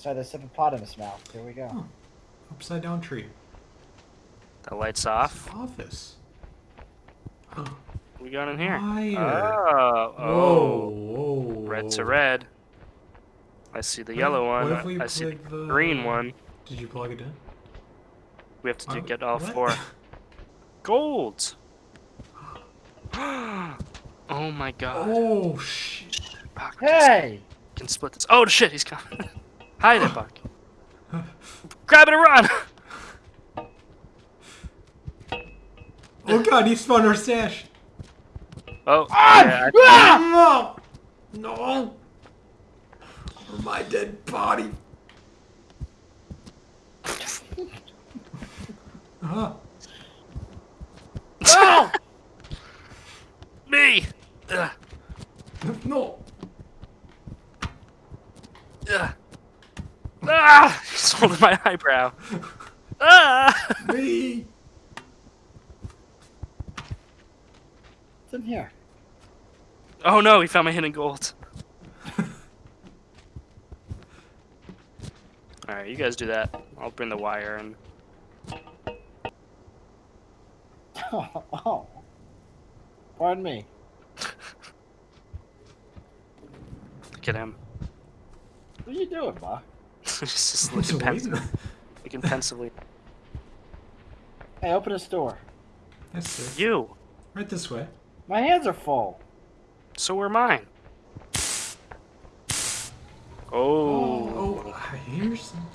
inside this hippopotamus mouth. Here we go. Oh. Upside down tree. The lights off. Office. What we got in here? Fire. Oh, oh. whoa. Red to red. I see the yellow What one. if we I see the the- green one. Did you plug it in? We have to do, Uh, get all what? four. Gold! oh my god. Oh shit. Buck, Hey! can split this. Oh shit, he's coming. Hide it, Buck. Grab it and run! Oh god, he spun our stash. Oh, Ah! yeah, Ah! No. No. My dead body. Uh, Oh! me! Ugh, no. ugh. He's holding my eyebrow. Ah! Me. It's in here. Oh no, he found my hidden gold. Alright, you guys do that. I'll bring the wire and Oh, oh. Pardon me. look at him. What are you doing, Ma? He's just looking, pensive, looking pensively. Hey, open this door. Yes, sir. You! Right this way. My hands are full. So were mine. Oh. Oh, I hear something.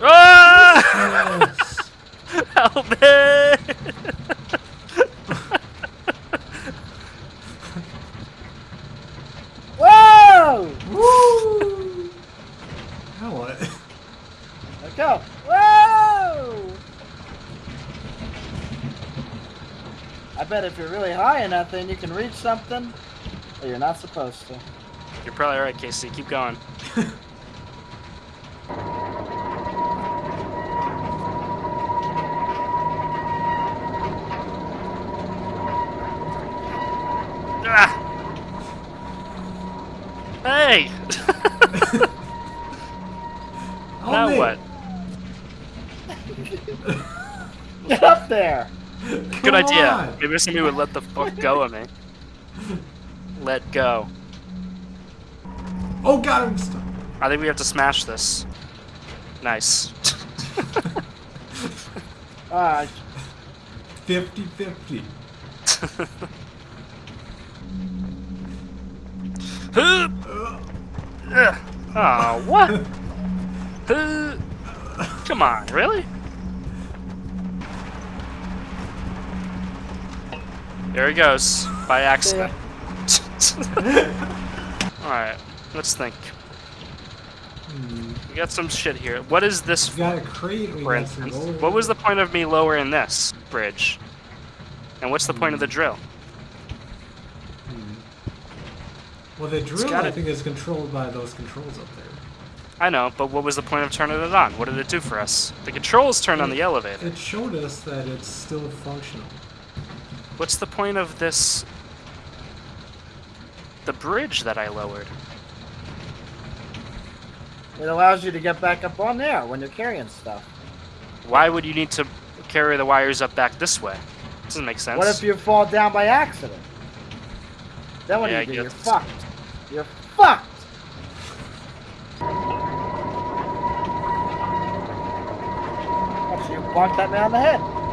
Ah! Yes. Help me! Whoa! Woo! Now what? Let go. Whoa! I bet if you're really high enough, then you can reach something. But you're not supposed to. You're probably right, Casey. Keep going. Ah! Hey! Now what? Get up there! Good Come idea. on. Maybe somebody would let the fuck go of me. Let go. Oh god, I'm stuck. I think we have to smash this. Nice. Ah, 50 50. oh, what? Uh, Come on, really? There he goes, by accident. Alright, let's think. Hmm. We got some shit here. What is this We got a crate. We for instance? What was the point of me lowering this bridge? And what's the point of the drill? Hmm. Well, the drill, gotta- I think, is controlled by those controls up there. I know, but what was the point of turning it on? What did it do for us? The controls turned on the elevator. It showed us that it's still functional. What's the point of this? The bridge that I lowered. it allows you to get back up on there when you're carrying stuff. Why would you need to carry the wires up back this way? Doesn't make sense. What if you fall down by accident? Then what Yeah, do you do? You're fucked. You're fucked! Watch you bonk that man on the head.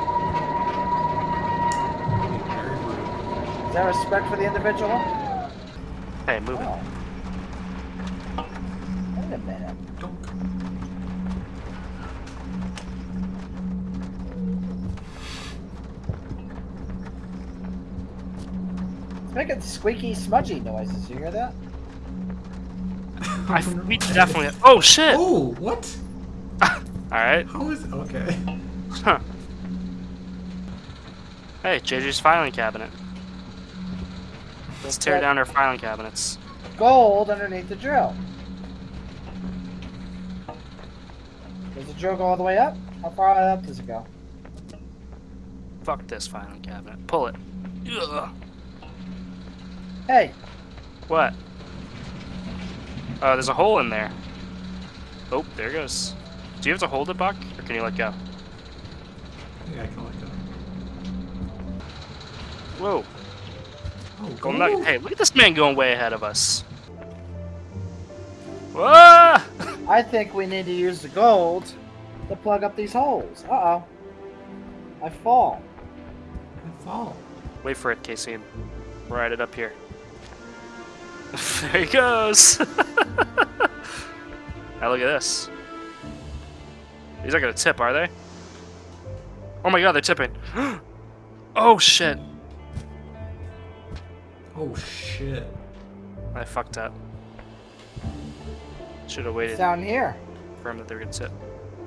Is that respect for the individual? Hey, move it. Oh. Wait a minute. Don't. It's making squeaky, smudgy noises. You hear that? I, we definitely. Oh shit! Oh, what? All right. How is okay? Huh. Hey, JJ's filing cabinet. Let's tear down our filing cabinets. Gold underneath the drill. Does the drill go all the way up? How far up does it go? Fuck this filing cabinet. Pull it. Ugh. Hey, What? Oh, there's a hole in there. Oh, there it goes. Do you have to hold it, Buck, or can you let go? Yeah, I can let go. Whoa. Oh, Going back. Hey, look at this man going way ahead of us. Whoa! I think we need to use the gold to plug up these holes. Uh oh. I fall. I fall. Wait for it, Casey. and Ride it up here. there he goes. now look at this. These aren't gonna tip, are they? Oh my god, they're tipping. oh shit. Oh shit. I fucked up. Should have It's waited down here. for him that they were gonna tip.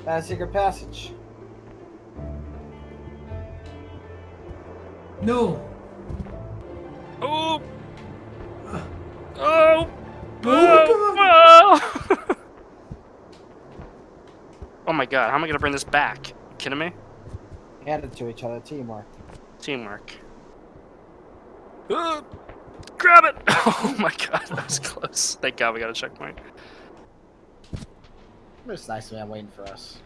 That secret passage. No. Oh! Oh! Oh, Oh! oh my god, how am I gonna bring this back? You kidding me? Hand it to each other. Teamwork. Teamwork. Uh, grab it! Oh my god, that was close. Thank god we got a checkpoint. It's nice man waiting for us.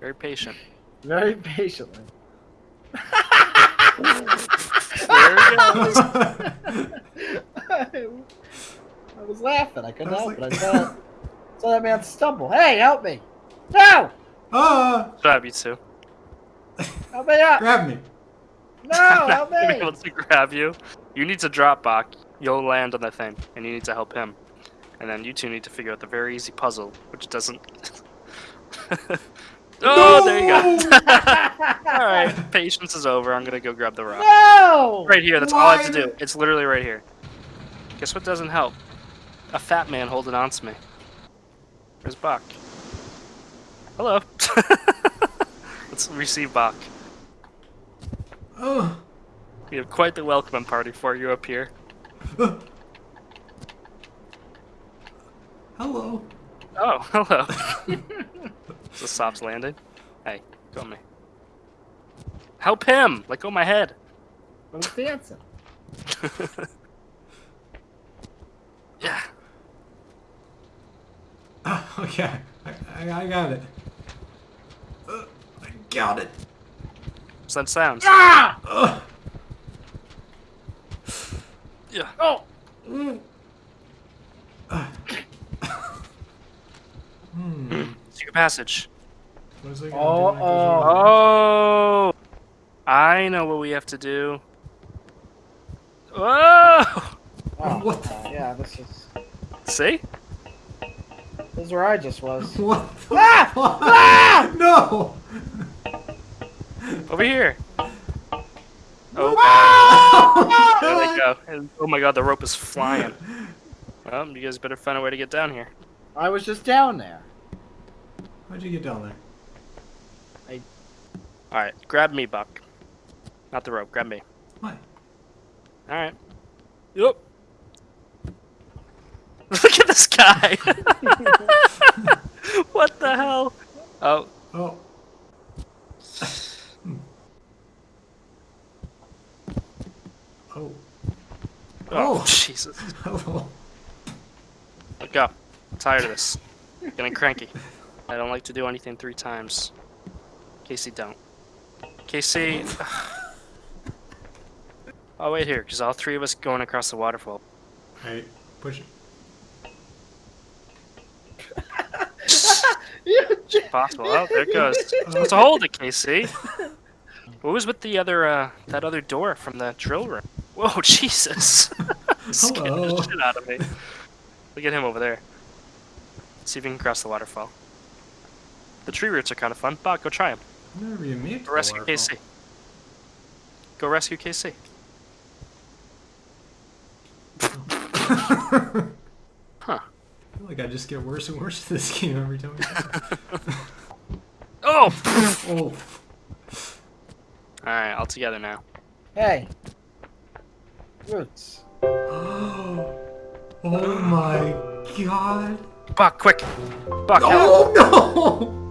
Very patient. Very patiently. There he goes. I was laughing. I couldn't I help was it. like- I saw, saw that man stumble. Hey, help me! No! ah! Grab you two. Help me up! Grab me. No, I'm help not gonna be able to grab you. You need to drop Buck. You'll land on the thing, and you need to help him. And then you two need to figure out the very easy puzzle, which doesn't. oh, there you go. all right, patience is over. I'm gonna go grab the rock. No! Right here. That's all I have to do. It's literally right here. Guess what doesn't help? A fat man holding on to me. Where's Buck? Hello. Let's receive Buck. Oh. We have quite the welcoming party for you up here. Uh. Hello. Oh, hello. The stops landing. Hey, go me. Help him! Let go of my head. I was dancing. yeah. Ah, okay. I, I, I got it. Uh, I got it. Send sounds. Ah! Uh, Yeah. Oh! mm. Secret passage. What is it gonna do when it goes Uh-oh. Oh! I know what we have to do. Whoa! oh What the- uh, yeah, this is See? this is where I just was. What? the Ah! fuck? Ah! No! Over here. Oh, Ah! there they go. Oh my god, the rope is flying. Well, you guys better find a way to get down here. I was just down there. How'd you get down there? I. Alright, grab me, Buck. Not the rope, grab me. What? Alright. Yup. Look at this guy! what the hell? Oh, Oh. Oh. oh, Oh. Jesus. Hello. Let go. I'm tired of this. Getting cranky. I don't like to do anything three times. Casey, don't. Casey. I'll wait here, because all three of us going across the waterfall. Hey, push it. You Possible. Oh, there it goes. Let's hold it, Casey. What was with the other, uh, that other door from the drill room? Whoa, Jesus! Scared Hello. the shit out of me. Look at him over there. see if we can cross the waterfall. The tree roots are kind of fun. Bob, go try them. Never even made Go the rescue waterfall. Casey. Go rescue Casey. Huh. I feel like I just get worse and worse at this game every time. Oh! oh. Alright, all together now. Hey. Roots. oh my god. Buck, quick! Buck, help! Oh no!